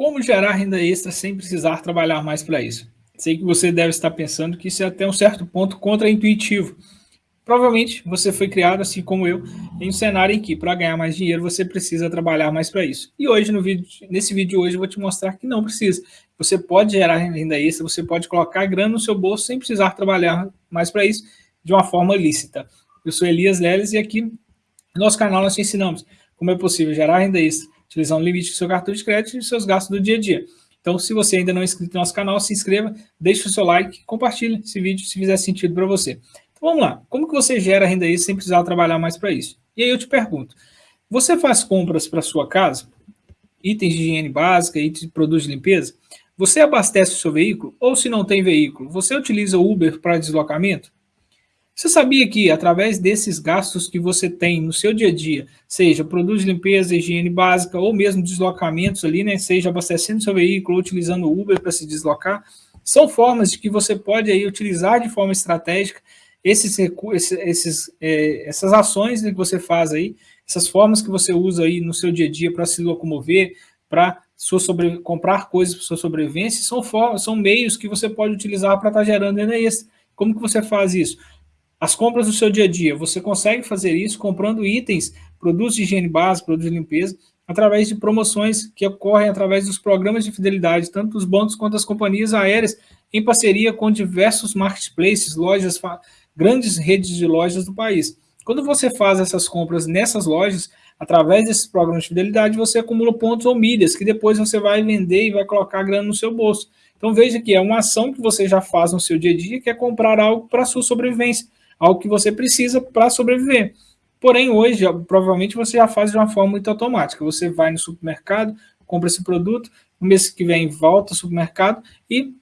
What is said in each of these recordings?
Como gerar renda extra sem precisar trabalhar mais para isso? Sei que você deve estar pensando que isso é até um certo ponto contraintuitivo. Provavelmente você foi criado, assim como eu, em um cenário em que para ganhar mais dinheiro você precisa trabalhar mais para isso. E hoje, no vídeo, nesse vídeo de hoje, eu vou te mostrar que não precisa. Você pode gerar renda extra, você pode colocar grana no seu bolso sem precisar trabalhar mais para isso, de uma forma lícita. Eu sou Elias Leles e aqui no nosso canal nós te ensinamos como é possível gerar renda extra utilizando o limite do seu cartão de crédito e seus gastos do dia a dia. Então, se você ainda não é inscrito no nosso canal, se inscreva, deixe o seu like, compartilhe esse vídeo se fizer sentido para você. Então, vamos lá. Como que você gera renda extra sem precisar trabalhar mais para isso? E aí eu te pergunto, você faz compras para sua casa? Itens de higiene básica, itens de produtos de limpeza? Você abastece o seu veículo? Ou se não tem veículo, você utiliza o Uber para deslocamento? Você sabia que, através desses gastos que você tem no seu dia a dia, seja produtos de limpeza, higiene básica, ou mesmo deslocamentos ali, né, seja abastecendo seu veículo, utilizando o Uber para se deslocar, são formas de que você pode aí utilizar de forma estratégica esses recursos, esses, é, essas ações que você faz aí, essas formas que você usa aí no seu dia a dia para se locomover, para sobre, comprar coisas para sua sobrevivência, são, formas, são meios que você pode utilizar para estar tá gerando renda extra. Como que você faz isso? As compras do seu dia a dia, você consegue fazer isso comprando itens, produtos de higiene básica, produtos de limpeza, através de promoções que ocorrem através dos programas de fidelidade, tanto dos bancos quanto das companhias aéreas, em parceria com diversos marketplaces, lojas, grandes redes de lojas do país. Quando você faz essas compras nessas lojas, através desses programas de fidelidade, você acumula pontos ou milhas, que depois você vai vender e vai colocar grana no seu bolso. Então veja que é uma ação que você já faz no seu dia a dia, que é comprar algo para a sua sobrevivência algo que você precisa para sobreviver. Porém, hoje, provavelmente, você já faz de uma forma muito automática. Você vai no supermercado, compra esse produto, no mês que vem volta ao supermercado e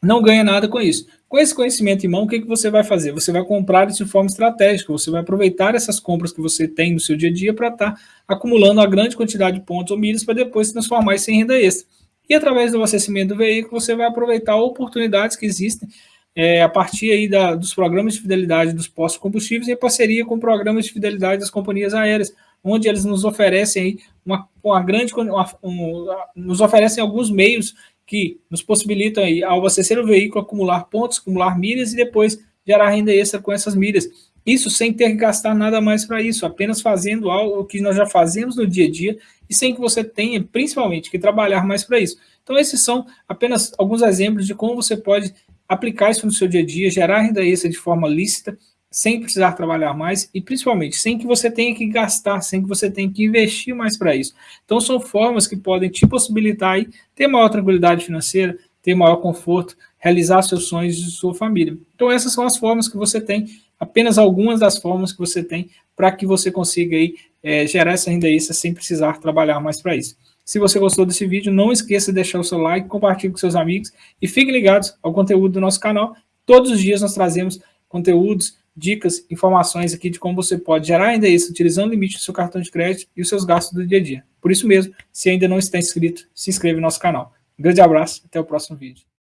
não ganha nada com isso. Com esse conhecimento em mão, o que, que você vai fazer? Você vai comprar isso de forma estratégica, você vai aproveitar essas compras que você tem no seu dia a dia para estar tá acumulando uma grande quantidade de pontos ou milhas para depois transformar isso em renda extra. E através do abastecimento do veículo, você vai aproveitar oportunidades que existem é, a partir aí da, dos programas de fidelidade dos postos combustíveis em parceria com programas de fidelidade das companhias aéreas, onde eles nos oferecem aí uma, uma grande, uma, um, nos oferecem alguns meios que nos possibilitam aí, ao abastecer o veículo, acumular pontos, acumular milhas e depois gerar renda extra com essas milhas. Isso sem ter que gastar nada mais para isso, apenas fazendo algo que nós já fazemos no dia a dia e sem que você tenha, principalmente, que trabalhar mais para isso. Então, esses são apenas alguns exemplos de como você pode aplicar isso no seu dia a dia, gerar renda extra de forma lícita, sem precisar trabalhar mais e, principalmente, sem que você tenha que gastar, sem que você tenha que investir mais para isso. Então, são formas que podem te possibilitar aí, ter maior tranquilidade financeira, ter maior conforto, realizar seus sonhos de sua família. Então, essas são as formas que você tem, apenas algumas das formas que você tem para que você consiga aí, é, gerar essa renda extra sem precisar trabalhar mais para isso. Se você gostou desse vídeo, não esqueça de deixar o seu like, compartilhe com seus amigos e fiquem ligados ao conteúdo do nosso canal. Todos os dias nós trazemos conteúdos, dicas, informações aqui de como você pode gerar ainda isso utilizando o limite do seu cartão de crédito e os seus gastos do dia a dia. Por isso mesmo, se ainda não está inscrito, se inscreva no nosso canal. Um grande abraço, até o próximo vídeo.